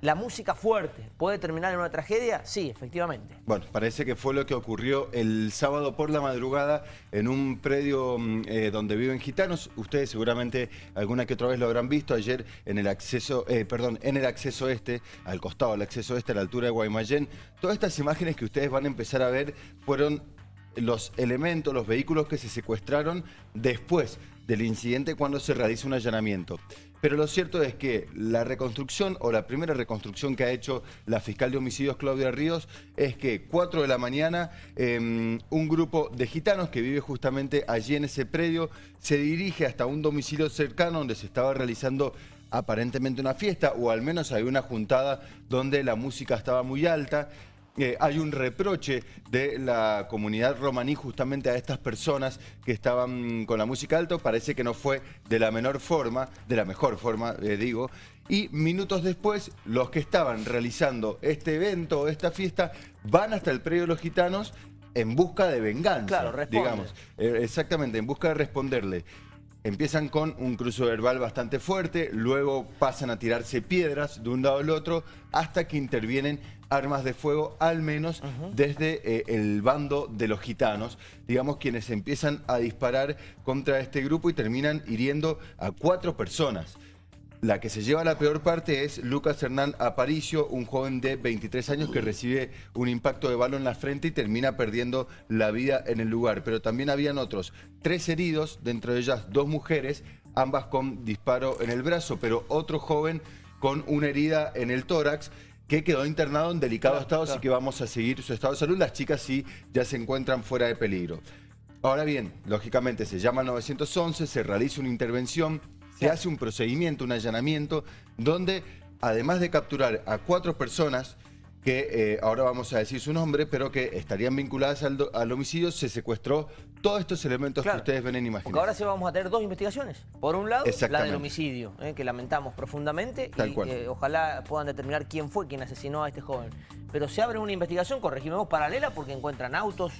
¿La música fuerte puede terminar en una tragedia? Sí, efectivamente. Bueno, parece que fue lo que ocurrió el sábado por la madrugada en un predio mm, eh, donde viven gitanos. Ustedes seguramente alguna que otra vez lo habrán visto ayer en el acceso, eh, perdón, en el acceso este, al costado del acceso este, a la altura de Guaymallén. Todas estas imágenes que ustedes van a empezar a ver fueron los elementos, los vehículos que se secuestraron después del incidente cuando se realiza un allanamiento. Pero lo cierto es que la reconstrucción o la primera reconstrucción que ha hecho la fiscal de homicidios Claudia Ríos es que 4 de la mañana em, un grupo de gitanos que vive justamente allí en ese predio se dirige hasta un domicilio cercano donde se estaba realizando aparentemente una fiesta o al menos hay una juntada donde la música estaba muy alta eh, hay un reproche de la comunidad romaní justamente a estas personas que estaban con la música alta. Parece que no fue de la menor forma, de la mejor forma, eh, digo. Y minutos después, los que estaban realizando este evento o esta fiesta van hasta el predio de los gitanos en busca de venganza, claro, digamos. Eh, exactamente, en busca de responderle. Empiezan con un cruzo verbal bastante fuerte, luego pasan a tirarse piedras de un lado al otro, hasta que intervienen armas de fuego, al menos desde eh, el bando de los gitanos, digamos quienes empiezan a disparar contra este grupo y terminan hiriendo a cuatro personas. La que se lleva la peor parte es Lucas Hernán Aparicio, un joven de 23 años que recibe un impacto de balo en la frente y termina perdiendo la vida en el lugar. Pero también habían otros tres heridos, dentro de ellas dos mujeres, ambas con disparo en el brazo, pero otro joven con una herida en el tórax que quedó internado en delicado estado, así que vamos a seguir su estado de salud. Las chicas sí ya se encuentran fuera de peligro. Ahora bien, lógicamente se llama 911, se realiza una intervención, se hace un procedimiento, un allanamiento, donde además de capturar a cuatro personas, que eh, ahora vamos a decir su nombre, pero que estarían vinculadas al, homicidio, se secuestró todos estos elementos que ustedes ven en imagen. Porque ahora sí vamos a tener dos investigaciones. Por un lado, la del homicidio, eh, que lamentamos profundamente, y eh, ojalá puedan determinar quién fue quien asesinó a este joven. Pero se abre una investigación, corregimos, paralela, porque encuentran autos,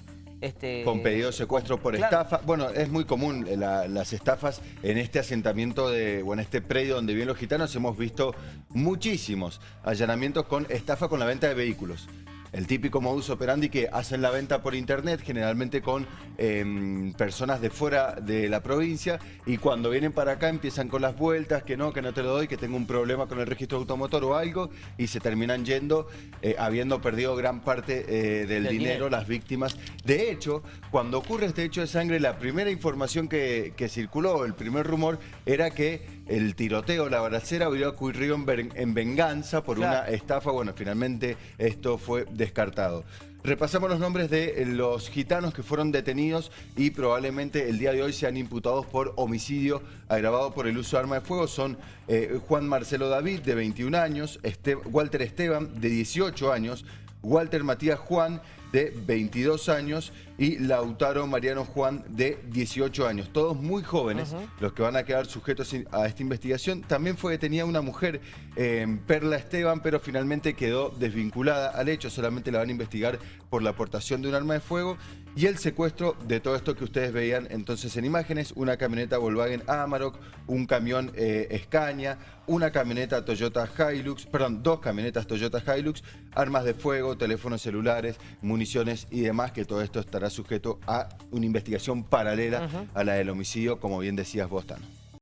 este, Con pedido de secuestro por estafa. Bueno, es muy común eh, las estafas en este asentamiento de, o en este predio donde viven los gitanos. Hemos visto muchísimos allanamientos con estafa con la venta de vehículos el típico modus operandi que hacen la venta por internet, generalmente con em, personas de fuera de la provincia, y cuando vienen para acá empiezan con las vueltas, que no, que no te lo doy, que tengo un problema con el registro automotor o algo, y se terminan yendo, eh, habiendo perdido gran parte eh, del, dinero, las víctimas. De hecho, cuando ocurre este hecho de sangre, la primera información que, circuló, el primer rumor, era que el tiroteo, la balacera, hubiera ocurrido en, venganza por una estafa. Bueno, finalmente esto fue descartado. Repasamos los nombres de los gitanos que fueron detenidos y probablemente el día de hoy sean imputados por homicidio agravado por el uso de arma de fuego. Son eh, Juan Marcelo David, de 21 años, Walter Esteban, de 18 años, Walter Matías Juan, de 22 años, y Lautaro Mariano Juan, de 18 años. Todos muy jóvenes, los que van a quedar sujetos a esta investigación. También fue detenida una mujer, eh, Perla Esteban, pero finalmente quedó desvinculada al hecho. Solamente la van a investigar por la aportación de un arma de fuego y el secuestro de todo esto que ustedes veían entonces en imágenes. Una camioneta Volkswagen Amarok, un camión eh, Scania, una camioneta Toyota Hilux, perdón, dos camionetas Toyota Hilux, armas de fuego, teléfonos celulares, municiones y demás, que todo esto estará sujeto a una investigación paralela a la del homicidio, como bien decías vos, Tano.